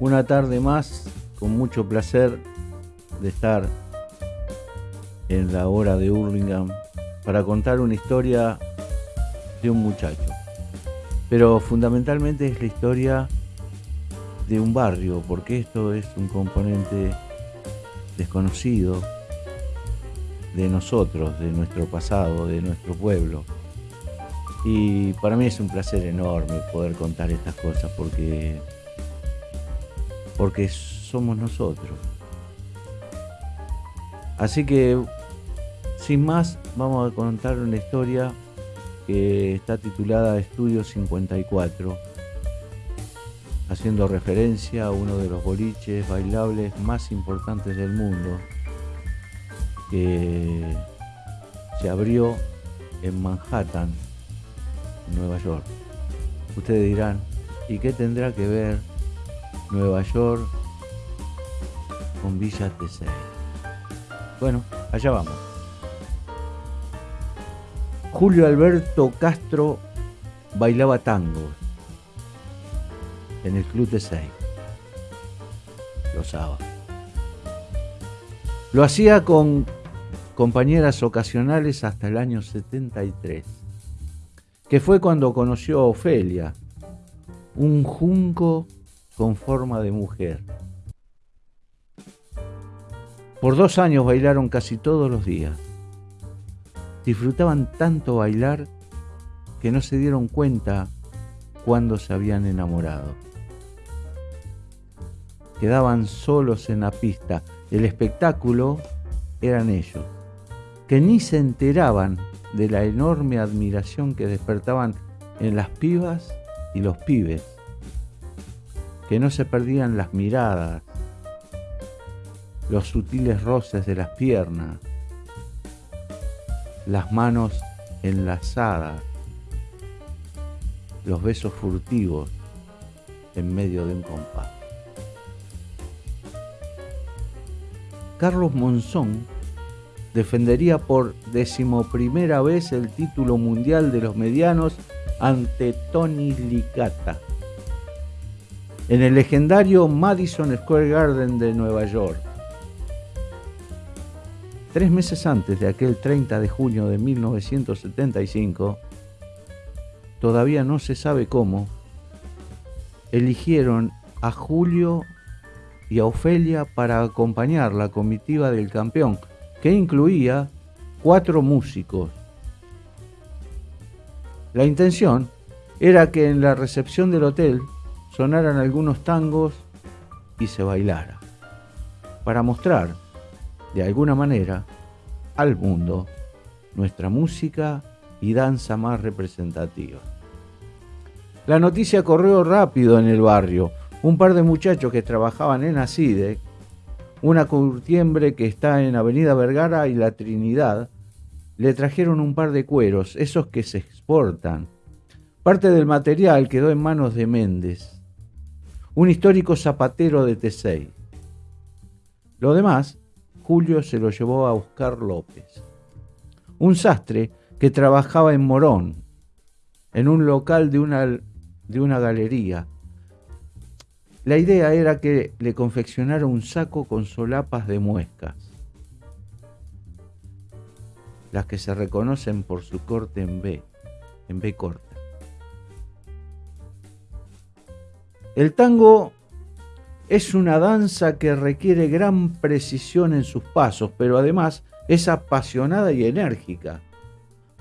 una tarde más con mucho placer de estar en la hora de Hurlingham para contar una historia de un muchacho. Pero fundamentalmente es la historia de un barrio, porque esto es un componente desconocido de nosotros, de nuestro pasado, de nuestro pueblo. Y para mí es un placer enorme poder contar estas cosas porque porque somos nosotros. Así que, sin más, vamos a contar una historia que está titulada Estudio 54, haciendo referencia a uno de los boliches bailables más importantes del mundo, que se abrió en Manhattan, Nueva York. Ustedes dirán, ¿y qué tendrá que ver Nueva York con Villa T6. Bueno, allá vamos. Julio Alberto Castro bailaba tango en el Club T6 los sábados. Lo hacía con compañeras ocasionales hasta el año 73, que fue cuando conoció a Ofelia, un junco con forma de mujer. Por dos años bailaron casi todos los días. Disfrutaban tanto bailar que no se dieron cuenta cuando se habían enamorado. Quedaban solos en la pista. El espectáculo eran ellos, que ni se enteraban de la enorme admiración que despertaban en las pibas y los pibes que no se perdían las miradas, los sutiles roces de las piernas, las manos enlazadas, los besos furtivos en medio de un compás. Carlos Monzón defendería por decimoprimera vez el título mundial de los medianos ante Tony Licata en el legendario Madison Square Garden de Nueva York. Tres meses antes de aquel 30 de junio de 1975, todavía no se sabe cómo, eligieron a Julio y a Ofelia para acompañar la comitiva del campeón, que incluía cuatro músicos. La intención era que en la recepción del hotel sonaran algunos tangos y se bailara, para mostrar, de alguna manera, al mundo nuestra música y danza más representativa. La noticia corrió rápido en el barrio. Un par de muchachos que trabajaban en ACIDE, una curtiembre que está en Avenida Vergara y La Trinidad, le trajeron un par de cueros, esos que se exportan. Parte del material quedó en manos de Méndez un histórico zapatero de T6. Lo demás, Julio se lo llevó a Oscar López, un sastre que trabajaba en Morón, en un local de una, de una galería. La idea era que le confeccionara un saco con solapas de muescas, las que se reconocen por su corte en B, en B corta. El tango es una danza que requiere gran precisión en sus pasos, pero además es apasionada y enérgica.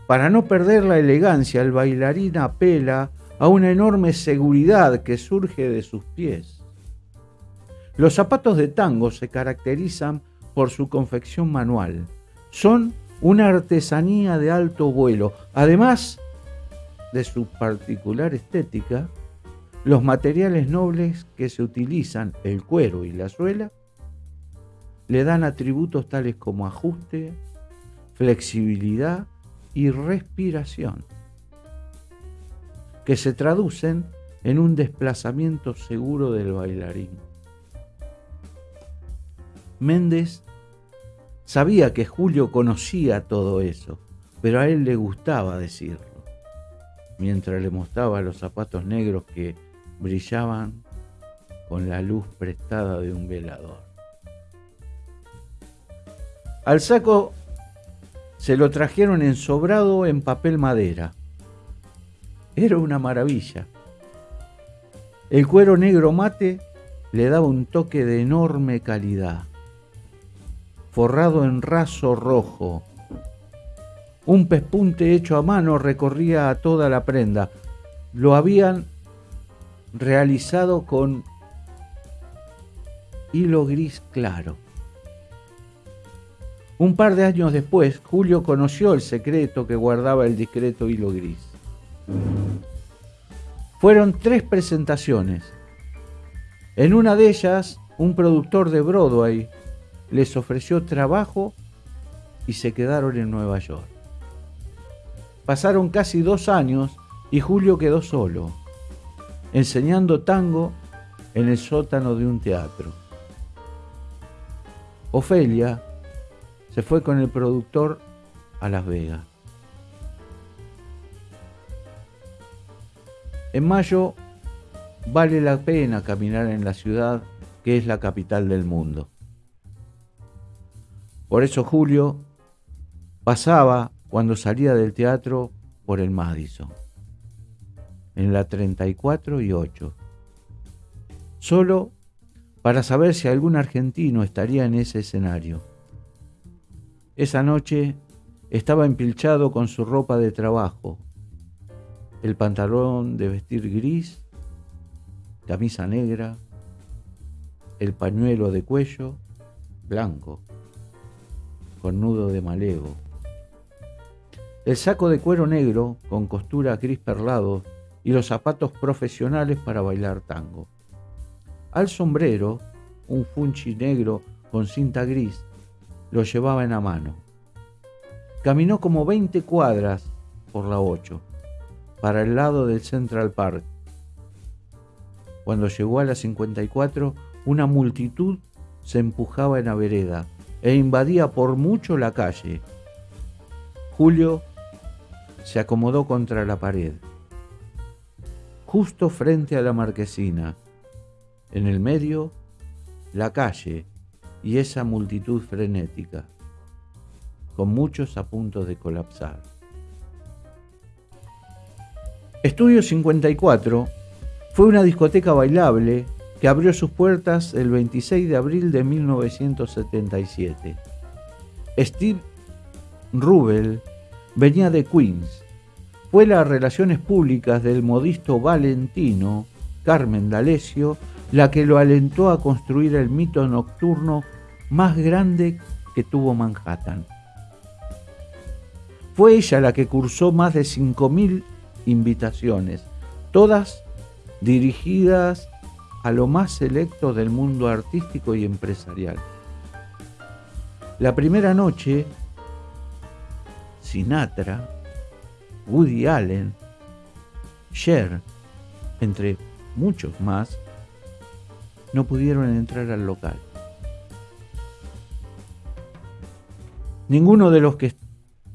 Para no perder la elegancia, el bailarín apela a una enorme seguridad que surge de sus pies. Los zapatos de tango se caracterizan por su confección manual. Son una artesanía de alto vuelo, además de su particular estética los materiales nobles que se utilizan, el cuero y la suela, le dan atributos tales como ajuste, flexibilidad y respiración, que se traducen en un desplazamiento seguro del bailarín. Méndez sabía que Julio conocía todo eso, pero a él le gustaba decirlo, mientras le mostraba los zapatos negros que brillaban con la luz prestada de un velador. Al saco se lo trajeron ensobrado en papel madera. Era una maravilla. El cuero negro mate le daba un toque de enorme calidad, forrado en raso rojo. Un pespunte hecho a mano recorría a toda la prenda. Lo habían realizado con hilo gris claro. Un par de años después, Julio conoció el secreto que guardaba el discreto hilo gris. Fueron tres presentaciones. En una de ellas, un productor de Broadway les ofreció trabajo y se quedaron en Nueva York. Pasaron casi dos años y Julio quedó solo, enseñando tango en el sótano de un teatro. Ofelia se fue con el productor a Las Vegas. En mayo vale la pena caminar en la ciudad que es la capital del mundo. Por eso Julio pasaba cuando salía del teatro por el Madison, en la 34 y 8, solo para saber si algún argentino estaría en ese escenario. Esa noche estaba empilchado con su ropa de trabajo, el pantalón de vestir gris, camisa negra, el pañuelo de cuello blanco, con nudo de malevo, el saco de cuero negro con costura gris perlado y los zapatos profesionales para bailar tango. Al sombrero, un funchi negro con cinta gris, lo llevaba en la mano. Caminó como 20 cuadras por la 8, para el lado del Central Park. Cuando llegó a la 54, una multitud se empujaba en la vereda e invadía por mucho la calle. Julio se acomodó contra la pared, justo frente a la marquesina en el medio, la calle y esa multitud frenética, con muchos a punto de colapsar. Estudio 54 fue una discoteca bailable que abrió sus puertas el 26 de abril de 1977. Steve Rubel venía de Queens. Fue las relaciones públicas del modisto valentino Carmen D'Alessio la que lo alentó a construir el mito nocturno más grande que tuvo Manhattan. Fue ella la que cursó más de 5.000 invitaciones, todas dirigidas a lo más selecto del mundo artístico y empresarial. La primera noche, Sinatra, Woody Allen, Cher, entre muchos más, no pudieron entrar al local. Ninguno de los que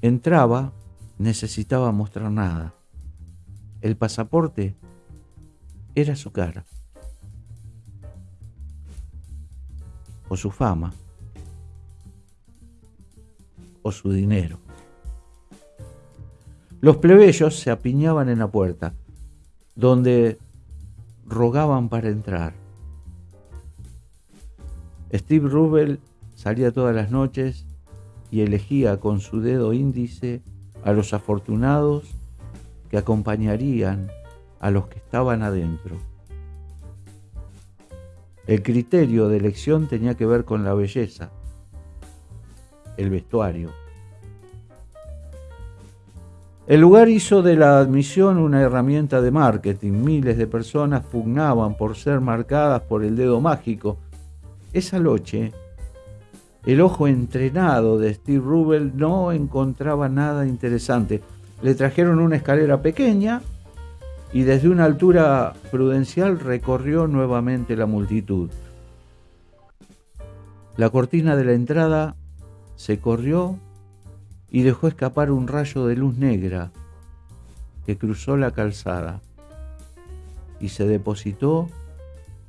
entraba necesitaba mostrar nada. El pasaporte era su cara. O su fama. O su dinero. Los plebeyos se apiñaban en la puerta, donde rogaban para entrar. Steve Rubel salía todas las noches y elegía con su dedo índice a los afortunados que acompañarían a los que estaban adentro. El criterio de elección tenía que ver con la belleza, el vestuario. El lugar hizo de la admisión una herramienta de marketing. Miles de personas pugnaban por ser marcadas por el dedo mágico esa noche, el ojo entrenado de Steve Rubel no encontraba nada interesante. Le trajeron una escalera pequeña y desde una altura prudencial recorrió nuevamente la multitud. La cortina de la entrada se corrió y dejó escapar un rayo de luz negra que cruzó la calzada y se depositó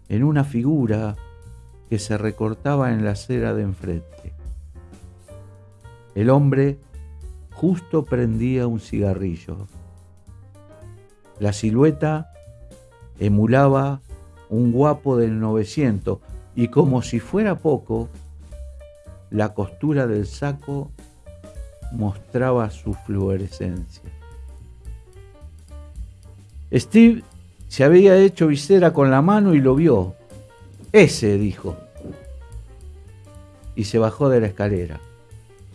en una figura que se recortaba en la acera de enfrente. El hombre justo prendía un cigarrillo. La silueta emulaba un guapo del 900 y como si fuera poco, la costura del saco mostraba su fluorescencia. Steve se había hecho visera con la mano y lo vio. Ese, dijo. Y se bajó de la escalera.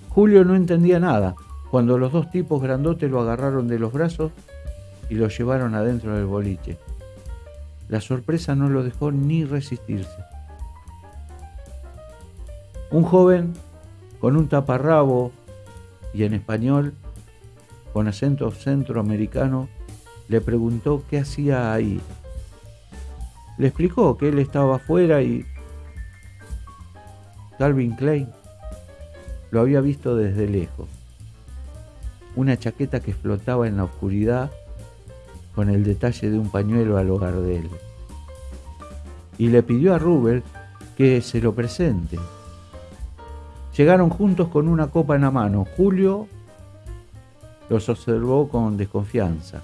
Julio no entendía nada cuando los dos tipos grandotes lo agarraron de los brazos y lo llevaron adentro del boliche. La sorpresa no lo dejó ni resistirse. Un joven con un taparrabo y en español, con acento centroamericano, le preguntó qué hacía ahí. Le explicó que él estaba afuera y Calvin Klein lo había visto desde lejos. Una chaqueta que flotaba en la oscuridad con el detalle de un pañuelo al hogar de él. Y le pidió a Rubel que se lo presente. Llegaron juntos con una copa en la mano. Julio los observó con desconfianza.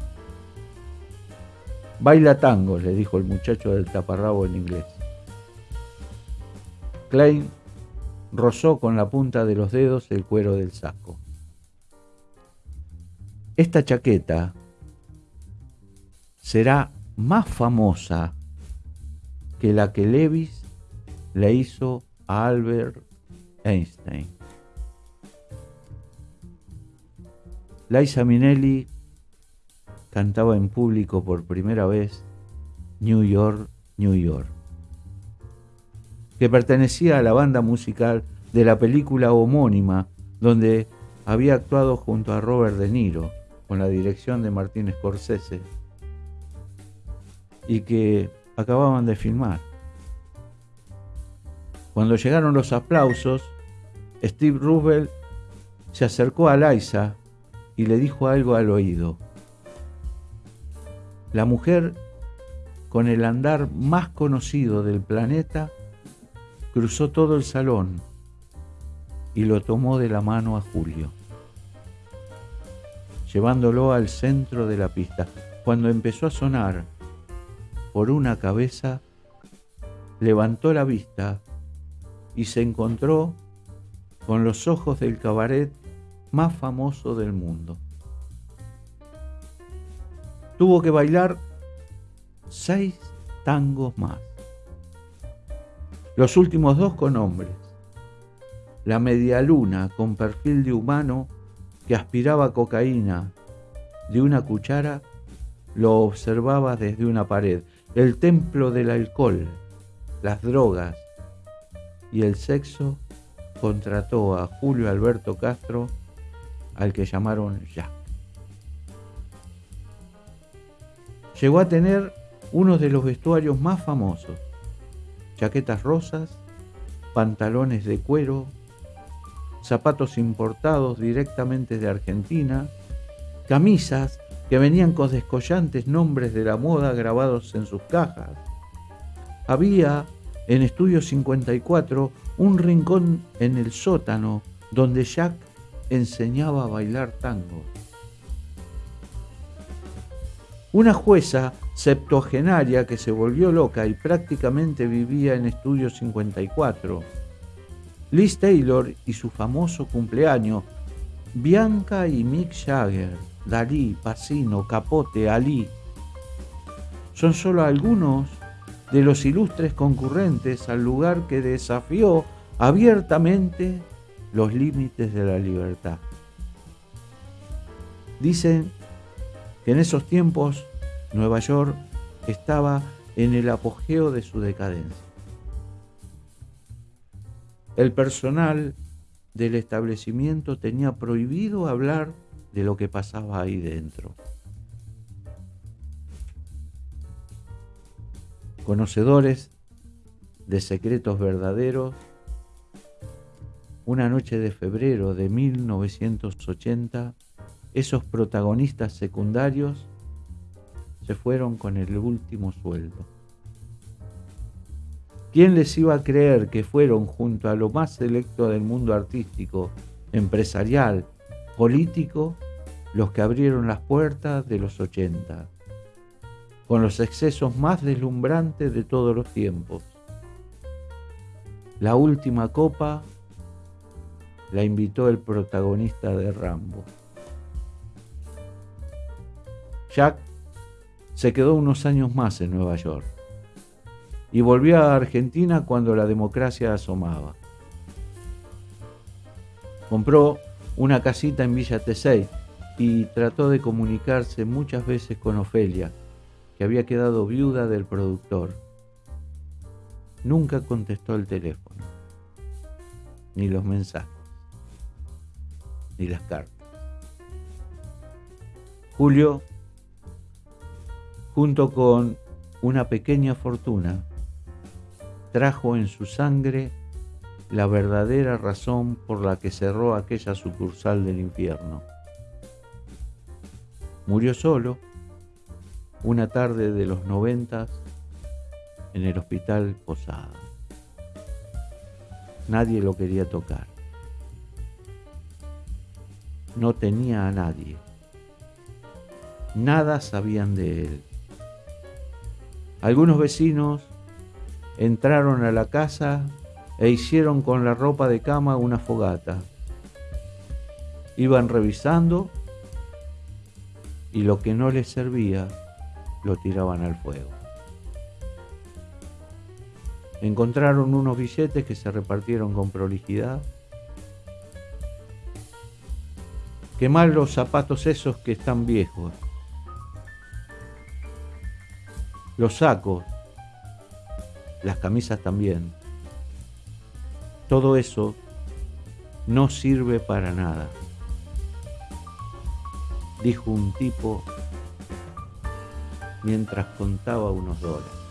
Baila tango, le dijo el muchacho del taparrabo en inglés. Klein rozó con la punta de los dedos el cuero del saco. Esta chaqueta será más famosa que la que Levis le hizo a Albert Einstein. Liza Minnelli cantaba en público por primera vez New York, New York, que pertenecía a la banda musical de la película homónima donde había actuado junto a Robert De Niro con la dirección de Martín Scorsese y que acababan de filmar. Cuando llegaron los aplausos, Steve Roosevelt se acercó a Liza y le dijo algo al oído. La mujer con el andar más conocido del planeta cruzó todo el salón y lo tomó de la mano a Julio, llevándolo al centro de la pista. Cuando empezó a sonar por una cabeza, levantó la vista y se encontró con los ojos del cabaret más famoso del mundo. Tuvo que bailar seis tangos más. Los últimos dos con hombres. La media luna con perfil de humano que aspiraba cocaína de una cuchara lo observaba desde una pared. El templo del alcohol, las drogas y el sexo contrató a Julio Alberto Castro, al que llamaron Jack. Llegó a tener uno de los vestuarios más famosos, chaquetas rosas, pantalones de cuero, zapatos importados directamente de Argentina, camisas que venían con descollantes nombres de la moda grabados en sus cajas. Había en Estudio 54 un rincón en el sótano donde Jack enseñaba a bailar tango. Una jueza septuagenaria que se volvió loca y prácticamente vivía en Estudio 54. Liz Taylor y su famoso cumpleaños, Bianca y Mick Jagger, Dalí, Pacino, Capote, Ali. Son solo algunos de los ilustres concurrentes al lugar que desafió abiertamente los límites de la libertad. Dicen que en esos tiempos Nueva York estaba en el apogeo de su decadencia. El personal del establecimiento tenía prohibido hablar de lo que pasaba ahí dentro. Conocedores de secretos verdaderos, una noche de febrero de 1980, esos protagonistas secundarios se fueron con el último sueldo. ¿Quién les iba a creer que fueron junto a lo más selecto del mundo artístico, empresarial, político, los que abrieron las puertas de los 80, con los excesos más deslumbrantes de todos los tiempos? La última copa la invitó el protagonista de Rambo. Jack se quedó unos años más en Nueva York y volvió a Argentina cuando la democracia asomaba. Compró una casita en Villa Tesey y trató de comunicarse muchas veces con Ofelia, había quedado viuda del productor. Nunca contestó el teléfono, ni los mensajes, ni las cartas. Julio, junto con una pequeña fortuna, trajo en su sangre la verdadera razón por la que cerró aquella sucursal del infierno. Murió solo una tarde de los noventas en el hospital Posada. Nadie lo quería tocar. No tenía a nadie. Nada sabían de él. Algunos vecinos entraron a la casa e hicieron con la ropa de cama una fogata. Iban revisando y lo que no les servía lo tiraban al fuego. Encontraron unos billetes que se repartieron con prolijidad. Quemar los zapatos esos que están viejos. Los sacos las camisas también. Todo eso no sirve para nada, dijo un tipo mientras contaba unos dólares.